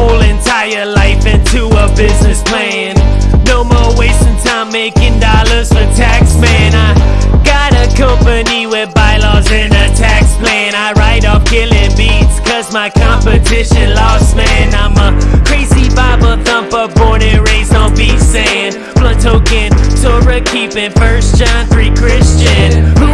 whole entire life into a business plan. No more wasting time making dollars for tax man. I got a company with bylaws and a tax plan. I write off killing beats cause my competition lost man. I'm a crazy Bible thumper, born and raised on beach sand. Blunt token, Torah keeping, First John 3 Christian.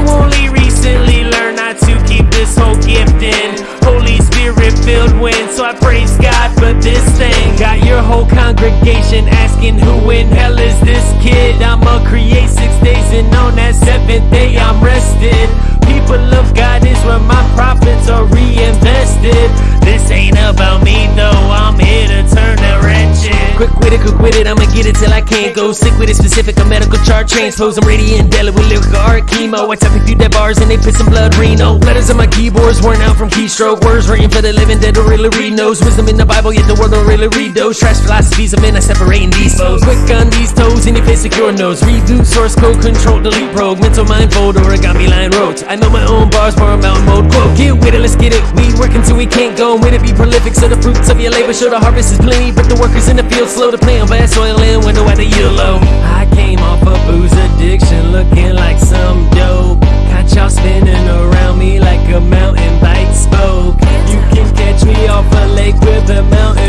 Filled wind, so I praise God for this thing. Got your whole congregation asking who in hell is this kid? I'ma create six days and on that seventh day I'm rested. People of God is where my profits are reinvested. This ain't about me though, I'm here to turn the wrench in. Quick with it, quick with it, I'ma get it till I can't go. Sick with it, specific, a medical chart transpose. I'm radiant, dealing with lyrical chemo. I tap a few dead bars and they piss some blood, Reno. Letters on my keyboards worn out from keystroke. Words written for the living that don't really read knows. Wisdom in the Bible, yet the world don't really read those. Trash philosophies of men, I separating these foes. Quick on these toes, in your face, secure nose. Reboot, source code, control, delete, rogue. Mental mind fold, origami line wrote. I know my own bars, a mountain mode. Quote, get with it, let's get it. We working till we can't go. With it, be prolific, so the fruits of your labor show the harvest is plenty. But the workers in the field slow to plant vast soil and window at the yield low. lake, river, mountain